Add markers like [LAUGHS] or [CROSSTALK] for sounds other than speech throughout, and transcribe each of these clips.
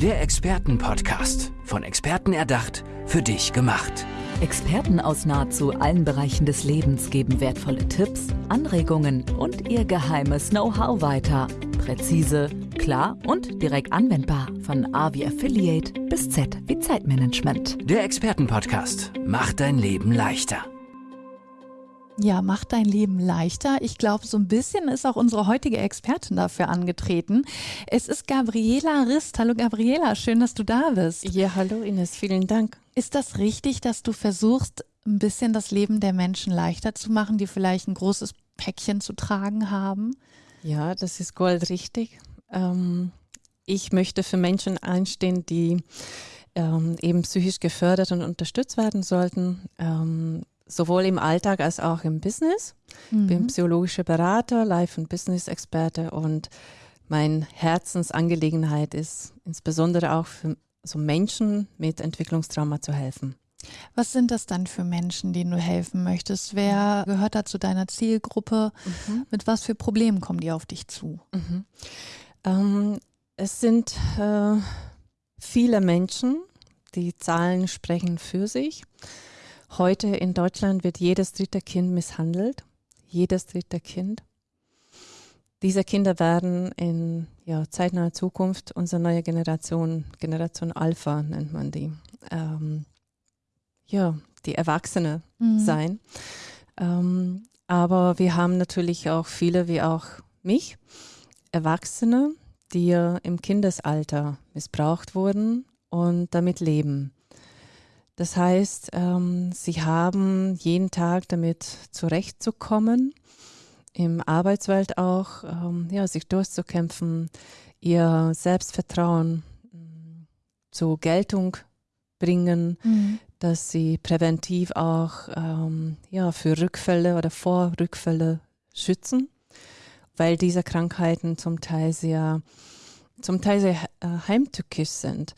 Der Expertenpodcast. Von Experten erdacht, für dich gemacht. Experten aus nahezu allen Bereichen des Lebens geben wertvolle Tipps, Anregungen und ihr geheimes Know-how weiter. Präzise, klar und direkt anwendbar. Von A wie Affiliate bis Z wie Zeitmanagement. Der Expertenpodcast macht dein Leben leichter. Ja, macht dein Leben leichter. Ich glaube, so ein bisschen ist auch unsere heutige Expertin dafür angetreten. Es ist Gabriela Rist. Hallo Gabriela, schön, dass du da bist. Ja, hallo Ines, vielen Dank. Ist das richtig, dass du versuchst, ein bisschen das Leben der Menschen leichter zu machen, die vielleicht ein großes Päckchen zu tragen haben? Ja, das ist goldrichtig. Ähm, ich möchte für Menschen einstehen, die ähm, eben psychisch gefördert und unterstützt werden sollten. Ähm, sowohl im Alltag als auch im Business. Mhm. Bin psychologischer Berater, Life- und Business-Experte und meine Herzensangelegenheit ist insbesondere auch für so Menschen mit Entwicklungstrauma zu helfen. Was sind das dann für Menschen, denen du helfen möchtest? Wer gehört da zu deiner Zielgruppe? Mhm. Mit was für Problemen kommen die auf dich zu? Mhm. Ähm, es sind äh, viele Menschen, die Zahlen sprechen für sich. Heute in Deutschland wird jedes dritte Kind misshandelt. Jedes dritte Kind. Diese Kinder werden in ja, zeitnaher Zukunft unsere neue Generation, Generation Alpha nennt man die, ähm, ja, die Erwachsene mhm. sein. Ähm, aber wir haben natürlich auch viele, wie auch mich, Erwachsene, die im Kindesalter missbraucht wurden und damit leben. Das heißt, ähm, sie haben jeden Tag damit zurechtzukommen, im Arbeitswelt auch, ähm, ja, sich durchzukämpfen, ihr Selbstvertrauen äh, zur Geltung bringen, mhm. dass sie präventiv auch ähm, ja, für Rückfälle oder vor Rückfälle schützen, weil diese Krankheiten zum Teil sehr, zum Teil sehr äh, heimtückisch sind.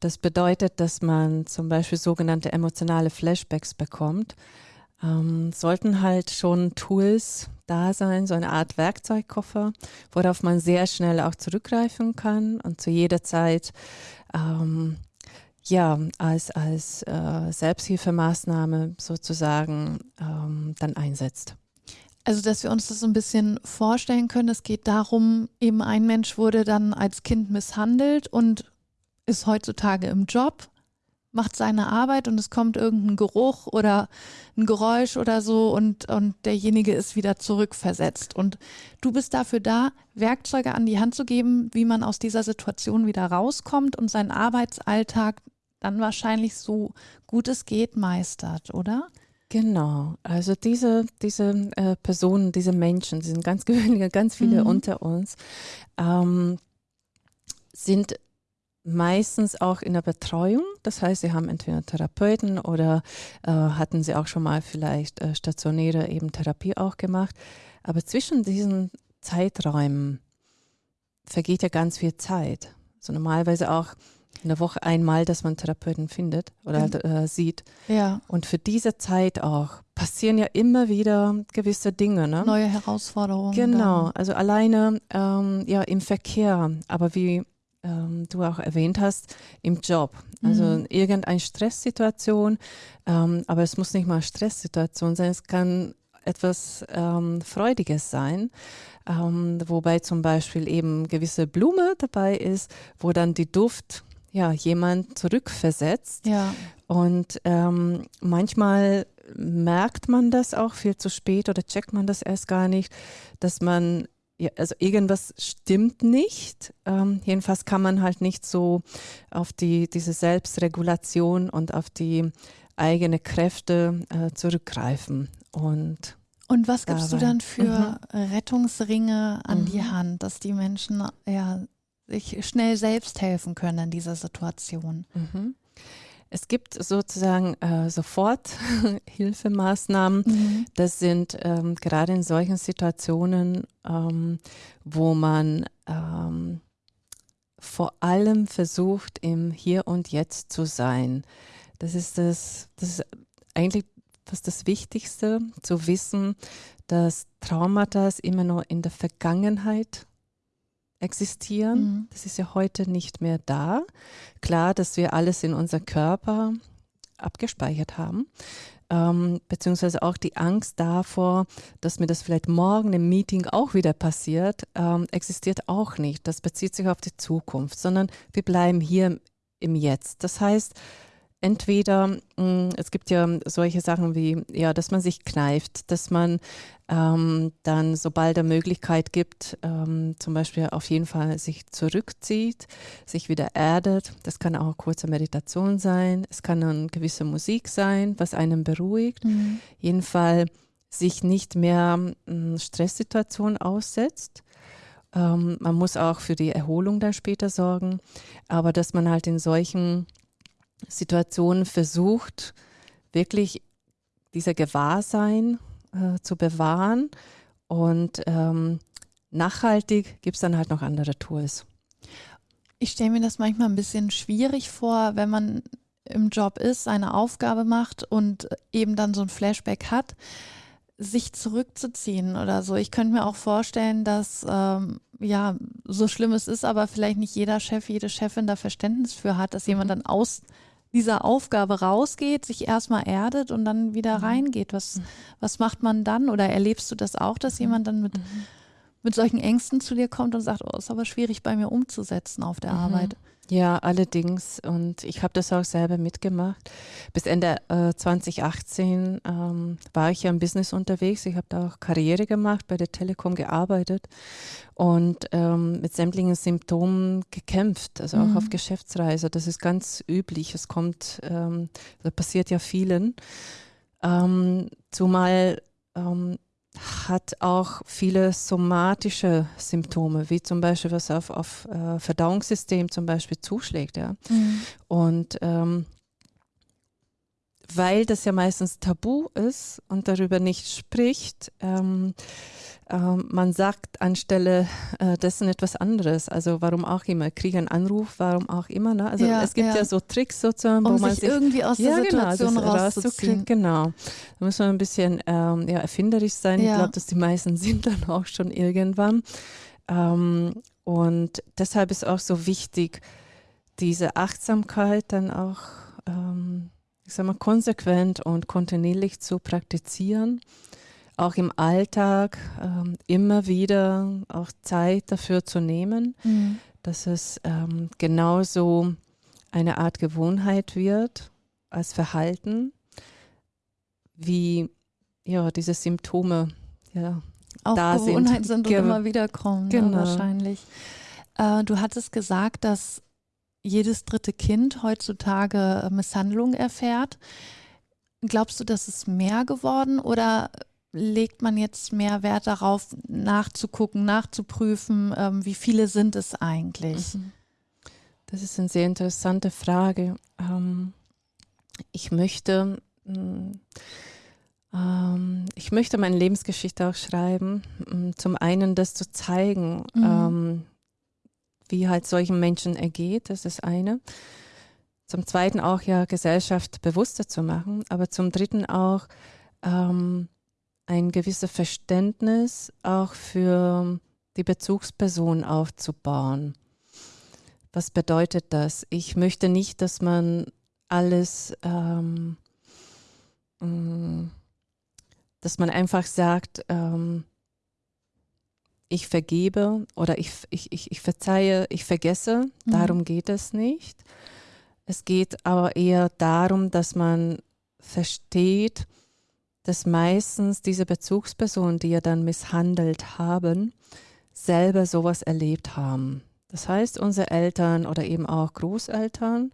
Das bedeutet, dass man zum Beispiel sogenannte emotionale Flashbacks bekommt. Ähm, sollten halt schon Tools da sein, so eine Art Werkzeugkoffer, worauf man sehr schnell auch zurückgreifen kann und zu jeder Zeit ähm, ja als, als äh, Selbsthilfemaßnahme sozusagen ähm, dann einsetzt. Also, dass wir uns das so ein bisschen vorstellen können, es geht darum, eben ein Mensch wurde dann als Kind misshandelt und ist heutzutage im Job, macht seine Arbeit und es kommt irgendein Geruch oder ein Geräusch oder so und, und derjenige ist wieder zurückversetzt. Und du bist dafür da, Werkzeuge an die Hand zu geben, wie man aus dieser Situation wieder rauskommt und seinen Arbeitsalltag dann wahrscheinlich so gut es geht meistert, oder? Genau, also diese, diese äh, Personen, diese Menschen, die sind ganz [LAUGHS] gewöhnliche, ganz viele mhm. unter uns, ähm, sind meistens auch in der Betreuung. Das heißt, sie haben entweder Therapeuten oder äh, hatten sie auch schon mal vielleicht äh, stationäre eben Therapie auch gemacht. Aber zwischen diesen Zeiträumen vergeht ja ganz viel Zeit. So normalerweise auch in der Woche einmal, dass man Therapeuten findet oder halt, äh, sieht. Ja. Und für diese Zeit auch passieren ja immer wieder gewisse Dinge. Ne? Neue Herausforderungen. Genau, dann. also alleine ähm, ja im Verkehr, aber wie ähm, du auch erwähnt hast, im Job. Also mhm. irgendeine Stresssituation, ähm, aber es muss nicht mal Stresssituation sein, es kann etwas ähm, Freudiges sein, ähm, wobei zum Beispiel eben gewisse Blume dabei ist, wo dann die Duft ja jemand zurückversetzt. Ja. Und ähm, manchmal merkt man das auch viel zu spät oder checkt man das erst gar nicht, dass man ja, also irgendwas stimmt nicht. Ähm, jedenfalls kann man halt nicht so auf die, diese Selbstregulation und auf die eigene Kräfte äh, zurückgreifen. Und, und was gibst dabei. du dann für mhm. Rettungsringe an mhm. die Hand, dass die Menschen ja, sich schnell selbst helfen können in dieser Situation? Mhm. Es gibt sozusagen äh, Soforthilfemaßnahmen. [LAUGHS] Mhm. Das sind ähm, gerade in solchen Situationen, ähm, wo man ähm, vor allem versucht, im Hier und Jetzt zu sein. Das ist das, das ist eigentlich fast das Wichtigste, zu wissen, dass Traumata immer noch in der Vergangenheit existieren. Mhm. Das ist ja heute nicht mehr da. Klar, dass wir alles in unser Körper abgespeichert haben. Ähm, beziehungsweise auch die Angst davor, dass mir das vielleicht morgen im Meeting auch wieder passiert, ähm, existiert auch nicht. Das bezieht sich auf die Zukunft, sondern wir bleiben hier im Jetzt. Das heißt, entweder, mm, es gibt ja solche Sachen wie, ja, dass man sich kneift, dass man ähm, dann, sobald er Möglichkeit gibt, ähm, zum Beispiel auf jeden Fall sich zurückzieht, sich wieder erdet. Das kann auch eine kurze Meditation sein. Es kann eine gewisse Musik sein, was einen beruhigt. Mhm. Jedenfalls sich nicht mehr mm, Stresssituationen aussetzt. Ähm, man muss auch für die Erholung dann später sorgen, aber dass man halt in solchen Situationen versucht, wirklich dieser Gewahrsein äh, zu bewahren. Und ähm, nachhaltig gibt es dann halt noch andere Tools. Ich stelle mir das manchmal ein bisschen schwierig vor, wenn man im Job ist, eine Aufgabe macht und eben dann so ein Flashback hat, sich zurückzuziehen oder so. Ich könnte mir auch vorstellen, dass ähm, ja so schlimm es ist, aber vielleicht nicht jeder Chef, jede Chefin da Verständnis für hat, dass jemand mhm. dann aus dieser Aufgabe rausgeht, sich erstmal erdet und dann wieder mhm. reingeht. Was, mhm. was macht man dann? Oder erlebst du das auch, dass mhm. jemand dann mit, mhm. mit solchen Ängsten zu dir kommt und sagt, oh, ist aber schwierig bei mir umzusetzen auf der. Arbeit? Ja, allerdings. Und ich habe das auch selber mitgemacht. Bis Ende äh, 2018 ähm, war ich ja im Business unterwegs. Ich habe da auch Karriere gemacht, bei der Telekom gearbeitet und ähm, mit sämtlichen Symptomen gekämpft, also auch mhm. auf Geschäftsreise. Das ist ganz üblich. Es kommt, ähm, das passiert ja vielen. Ähm, zumal ähm, hat auch viele somatische Symptome, wie zum Beispiel was auf, auf äh, Verdauungssystem zum Beispiel zuschlägt. Ja. Mhm. Und ähm, weil das ja meistens tabu ist und darüber nicht spricht, ähm, ähm, man sagt anstelle äh, dessen etwas anderes. Also warum auch immer, kriege einen Anruf, warum auch immer. Ne? Also ja, es gibt ja. ja. so Tricks sozusagen, um wo man sich, irgendwie aus der ja, genau, Situation genau, rauszuziehen. Genau, da muss man ein bisschen ähm, ja, erfinderisch sein. Ich glaube, dass die meisten [LAUGHS] sind dann auch schon irgendwann. Ähm, und deshalb ist auch so wichtig, diese Achtsamkeit dann auch ähm, ich sag mal, konsequent und kontinuierlich zu praktizieren auch im Alltag ähm, immer wieder auch Zeit dafür zu nehmen, mhm. dass es ähm, genauso eine Art Gewohnheit wird als Verhalten, wie ja, diese Symptome ja, auch da Gewohnheiten sind, sind und immer wieder kommen, ne, genau. ne, wahrscheinlich. Äh, du hattest gesagt, dass jedes dritte Kind heutzutage Misshandlung erfährt. Glaubst du, dass es mehr geworden oder legt man jetzt mehr Wert darauf, nachzugucken, nachzuprüfen, ähm, wie viele sind es eigentlich? Mhm. Das ist eine sehr interessante Frage. Ähm, ich möchte, mm, ähm, ich möchte meine Lebensgeschichte auch schreiben. Mm, zum einen das zu zeigen, mhm. Wie halt solchen Menschen ergeht, das ist eine. Zum zweiten auch ja Gesellschaft bewusster zu machen, aber zum dritten auch ähm, ein gewisses Verständnis auch für die Bezugsperson aufzubauen. Was bedeutet das? Ich möchte nicht, dass man alles, ähm, mm, dass man einfach sagt, ähm, ich vergebe oder ich, ich, ich, ich verzeihe, ich vergesse. Mhm. Darum geht es nicht. Es geht aber eher darum, dass man versteht, dass meistens diese Bezugspersonen, die ja dann misshandelt haben, selber sowas erlebt haben. Das heißt, unsere Eltern oder eben auch Großeltern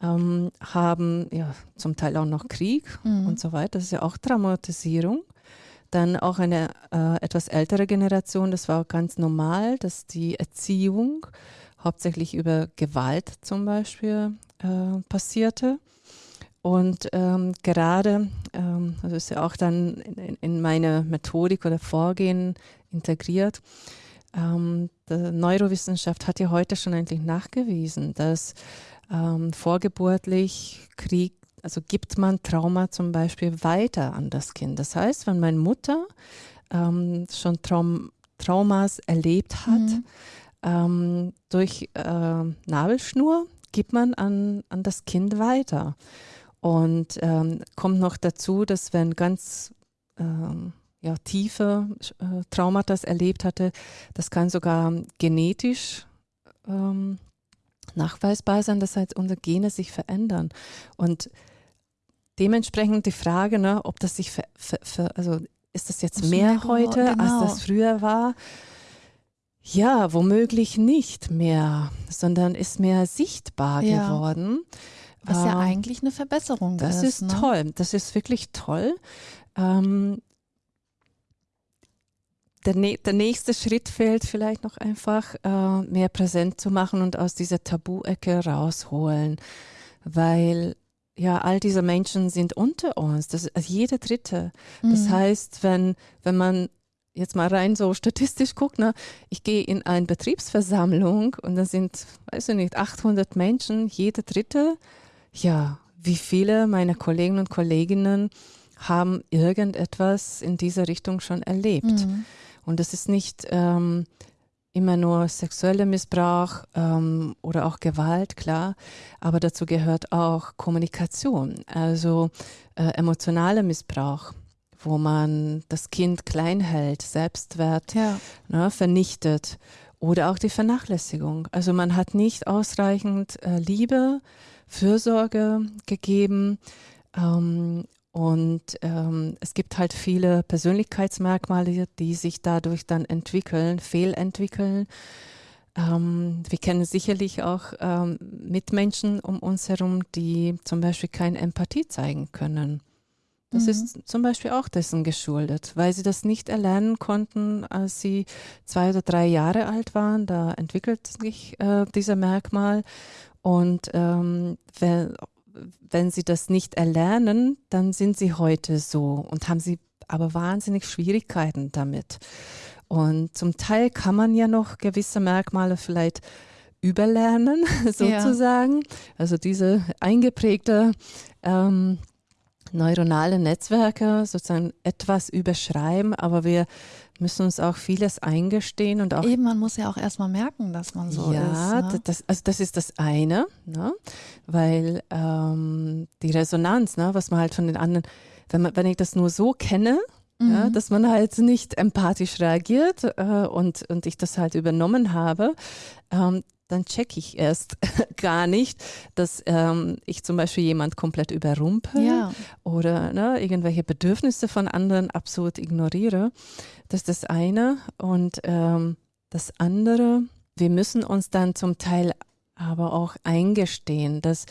ähm, haben ja zum Teil auch noch Krieg mhm. und so weiter. Das ist ja auch Traumatisierung. Dann auch eine äh, etwas ältere Generation, das war ganz normal, dass die Erziehung hauptsächlich über Gewalt zum Beispiel äh, passierte. Und ähm, gerade, ähm, das ist ja auch dann in, in meine Methodik oder Vorgehen integriert, ähm, die Neurowissenschaft hat ja heute schon eigentlich nachgewiesen, dass ähm, vorgeburtlich Krieg, also gibt man Trauma zum Beispiel weiter an das Kind. Das heißt, wenn meine Mutter ähm, schon Traum, Traumas erlebt hat, mhm. ähm, durch äh, Nabelschnur gibt man an, an das Kind weiter. Und ähm, kommt noch dazu, dass wenn ganz ähm, ja, tiefe äh, Traumata erlebt hatte, das kann sogar genetisch ähm, nachweisbar sein, dass halt unsere Gene sich verändern. Und dementsprechend die Frage, ne, ob das sich, ver, ver, ver, also ist das jetzt mehr heute, genau. als das früher war? Ja, womöglich nicht mehr, sondern ist mehr sichtbar ja. geworden. Was ja ähm, eigentlich eine Verbesserung das ist. Das ist ne? toll, das ist wirklich toll. Ähm, der, der, nächste Schritt fehlt vielleicht noch einfach, äh, mehr präsent zu machen und aus dieser Tabu-Ecke rausholen, weil ja, all diese Menschen sind unter uns, das ist also jeder Dritte. Das mhm. heißt, wenn, wenn man jetzt mal rein so statistisch guckt, ne, ich gehe in eine Betriebsversammlung und da sind, weiß ich nicht, 800 Menschen, jeder Dritte, ja, wie viele meiner Kollegen und Kolleginnen haben irgendetwas in dieser Richtung schon erlebt. Mhm. Und das ist nicht ähm, immer nur sexueller Missbrauch ähm, oder auch Gewalt, klar, aber dazu gehört auch Kommunikation, also äh, emotionaler Missbrauch, wo man das Kind klein hält, Selbstwert ja. ne, vernichtet oder auch die Vernachlässigung. Also man hat nicht ausreichend äh, Liebe, Fürsorge gegeben ähm, und ähm, es gibt halt viele Persönlichkeitsmerkmale, die sich dadurch dann entwickeln, fehlentwickeln. Ähm, wir kennen sicherlich auch ähm, Mitmenschen um uns herum, die zum Beispiel keine Empathie zeigen können. Das mhm. ist zum Beispiel auch dessen geschuldet, weil sie das nicht erlernen konnten, als sie zwei oder drei Jahre alt waren. Da entwickelt sich äh, dieser Merkmal. Und ähm, wenn, wenn sie das nicht erlernen, dann sind sie heute so und haben sie aber wahnsinnig Schwierigkeiten damit. Und zum Teil kann man ja noch gewisse Merkmale vielleicht überlernen, [LAUGHS] sozusagen. Ja. Also diese eingeprägte ähm, neuronale Netzwerke sozusagen etwas überschreiben, aber wir müssen uns auch vieles eingestehen und auch. Eben, man muss ja auch erstmal merken, dass man so ja, ist. Ja, ne? das, also das ist das eine, ne? weil ähm, die Resonanz, ne, was man halt von den anderen, wenn, man, wenn ich das nur so kenne, mhm. ja, dass man halt nicht empathisch reagiert äh, und, und ich das halt übernommen habe, ähm, dann checke ich erst [LAUGHS] gar nicht, dass ähm, ich zum Beispiel jemand komplett überrumpel ja. oder ne, irgendwelche Bedürfnisse von anderen absolut ignoriere. Das ist das eine. Und ähm, das andere, wir müssen uns dann zum Teil aber auch eingestehen, dass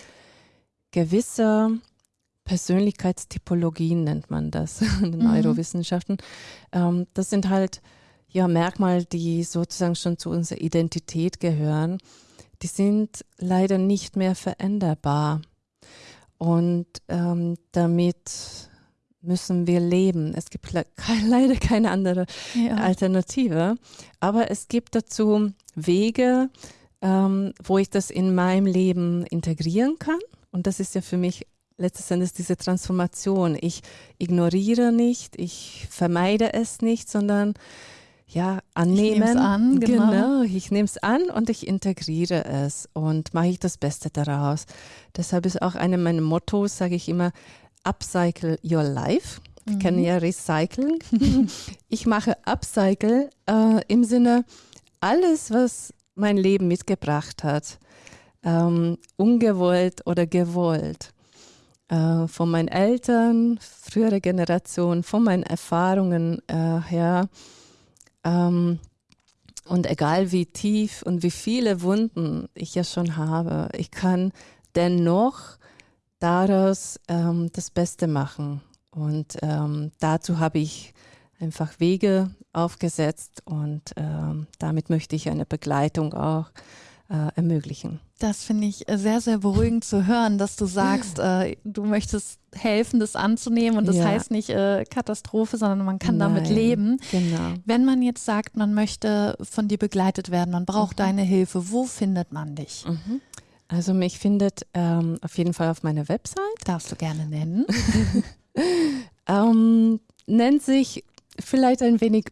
gewisse Persönlichkeitstypologien nennt man das [LAUGHS] in den mhm. Neurowissenschaften, ähm, das sind halt ja, Merkmale, die sozusagen schon zu unserer Identität gehören, die sind leider nicht mehr veränderbar. Und ähm, damit müssen wir leben. Es gibt le [LAUGHS] leider keine andere ja. Alternative. Aber es gibt dazu Wege, ähm, wo ich das in meinem Leben integrieren kann. Und das ist ja für mich letztes Endes diese Transformation. Ich ignoriere nicht, ich vermeide es nicht, sondern ja, annehmen. Ich an, genau. genau. Ich nehme es an und ich integriere es und mache ich das Beste daraus. Deshalb ist auch eine meiner Mottos, sage ich immer, upcycle your life. Wir mhm. kennen ja Recycling. [LAUGHS] ich mache Upcycle äh, im Sinne, alles, was mein Leben mitgebracht hat, ähm, ungewollt oder gewollt, äh, von meinen Eltern, frühere Generation, von meinen Erfahrungen äh, her, ähm, und egal wie tief und wie viele Wunden ich ja schon habe, ich kann dennoch daraus ähm, das Beste machen. Und ähm, dazu habe ich einfach Wege aufgesetzt und ähm, damit möchte ich eine Begleitung auch äh, ermöglichen. Das finde ich äh, sehr, sehr beruhigend zu hören, dass du sagst, äh, du möchtest helfen, das anzunehmen. Und das ja. heißt nicht äh, Katastrophe, sondern man kann Nein, damit leben. Genau. Wenn man jetzt sagt, man möchte von dir begleitet werden, man braucht mhm. deine Hilfe, wo findet man dich? Mhm. Also mich findet ähm, auf jeden Fall auf meiner Website. Darfst du gerne nennen. [LAUGHS] ähm, nennt sich vielleicht ein wenig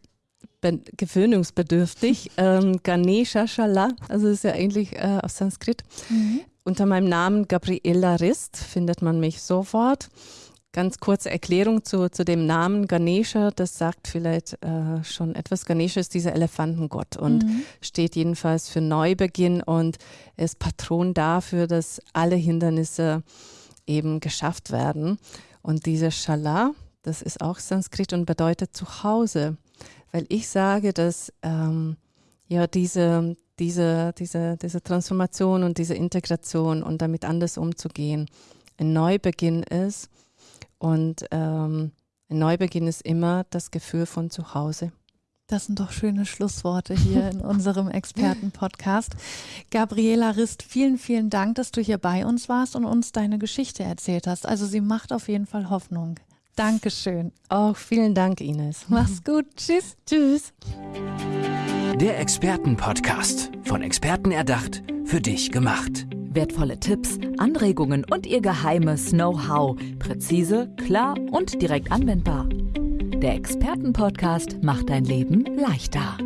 gewöhnungsbedürftig. [LAUGHS] ähm, Ganesha Shala, also ist ja eigentlich äh, auf Sanskrit. Mhm. Unter meinem Namen Gabriela Rist findet man mich sofort. Ganz kurze Erklärung zu, zu dem Namen Ganesha, das sagt vielleicht äh, schon etwas. Ganesha ist dieser Elefantengott und mhm. steht jedenfalls für Neubeginn und ist Patron dafür, dass alle Hindernisse eben geschafft werden. Und diese Shala, das ist auch Sanskrit und bedeutet Zuhause, weil ich sage, dass ähm, ja diese, diese, diese, diese Transformation und diese Integration und damit anders umzugehen ein Neubeginn ist und ähm, ein Neubeginn ist immer das Gefühl von Zuhause. Das sind doch schöne Schlussworte hier in [LAUGHS] unserem Experten-Podcast. Gabriela Rist, vielen, vielen Dank, dass du hier bei uns warst und uns deine Geschichte erzählt hast. Also sie macht auf jeden Fall Hoffnung. Dankeschön. Auch vielen Dank, Ines. Mach's [LAUGHS] gut. Tschüss. Tschüss. Der Experten-Podcast. Von Experten erdacht, für dich gemacht. Wertvolle Tipps, Anregungen und ihr geheimes Know-how. Präzise, klar und direkt anwendbar. Der Expertenpodcast macht dein Leben leichter.